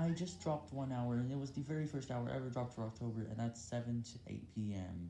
I just dropped one hour, and it was the very first hour ever dropped for October, and that's 7 to 8 p.m.